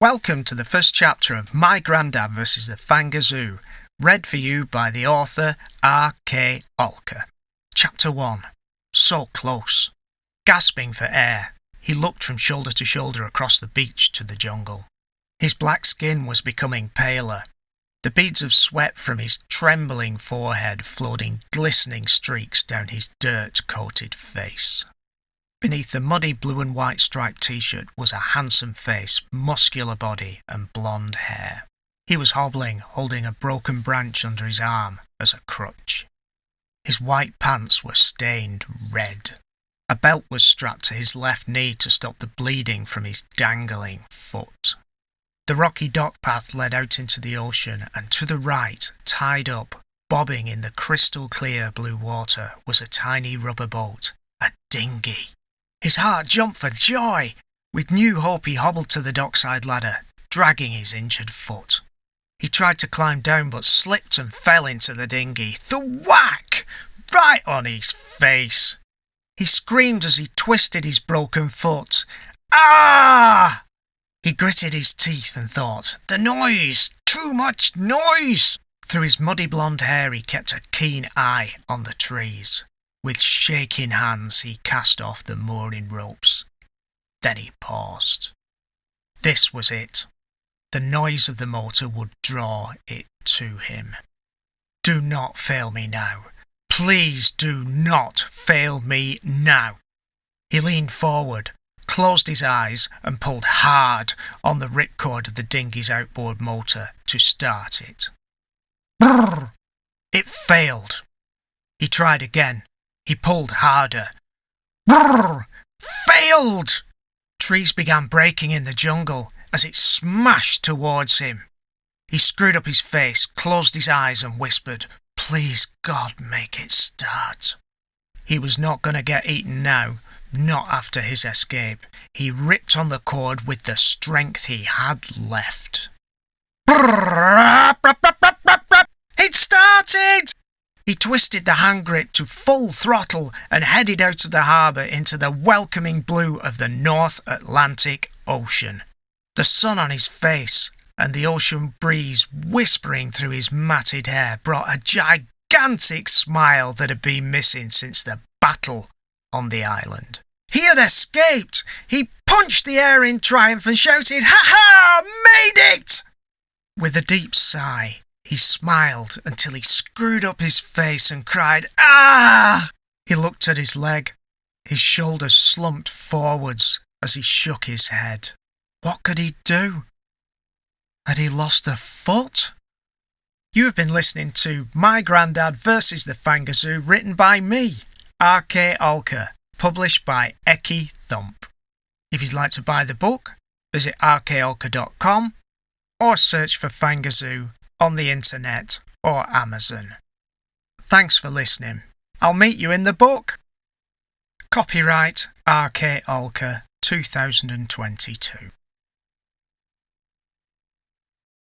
Welcome to the first chapter of My Grandad vs. the Fangazoo, read for you by the author R. K. Olker. Chapter 1 So close. Gasping for air, he looked from shoulder to shoulder across the beach to the jungle. His black skin was becoming paler. The beads of sweat from his trembling forehead flowed in glistening streaks down his dirt coated face. Beneath the muddy blue and white striped t-shirt was a handsome face, muscular body, and blonde hair. He was hobbling, holding a broken branch under his arm as a crutch. His white pants were stained red. A belt was strapped to his left knee to stop the bleeding from his dangling foot. The rocky dock path led out into the ocean, and to the right, tied up, bobbing in the crystal clear blue water, was a tiny rubber boat, a dinghy. His heart jumped for joy. With new hope he hobbled to the dockside ladder, dragging his injured foot. He tried to climb down but slipped and fell into the dinghy. The whack! Right on his face. He screamed as he twisted his broken foot. Ah! He gritted his teeth and thought, The noise! Too much noise! Through his muddy blonde hair he kept a keen eye on the trees. With shaking hands he cast off the mooring ropes. Then he paused. This was it. The noise of the motor would draw it to him. Do not fail me now. Please do not fail me now. He leaned forward, closed his eyes, and pulled hard on the ripcord of the dinghy's outboard motor to start it. Brrr! It failed. He tried again, he pulled harder. Brrr! Failed! Trees began breaking in the jungle as it smashed towards him. He screwed up his face, closed his eyes, and whispered, Please, God, make it start. He was not going to get eaten now, not after his escape. He ripped on the cord with the strength he had left. It started! He twisted the hand grip to full throttle and headed out of the harbour into the welcoming blue of the North Atlantic Ocean. The sun on his face and the ocean breeze whispering through his matted hair brought a gigantic smile that had been missing since the battle on the island. He had escaped! He punched the air in triumph and shouted, Ha ha! Made it! With a deep sigh, he smiled until he screwed up his face and cried, Ah! He looked at his leg. His shoulders slumped forwards as he shook his head. What could he do? Had he lost a foot? You have been listening to My Grandad versus the Fangazoo, written by me, R.K. Olker, published by Eki Thump. If you'd like to buy the book, visit rkolker.com or search for Fangazoo on the internet or Amazon. Thanks for listening. I'll meet you in the book. Copyright R.K. Olker 2022.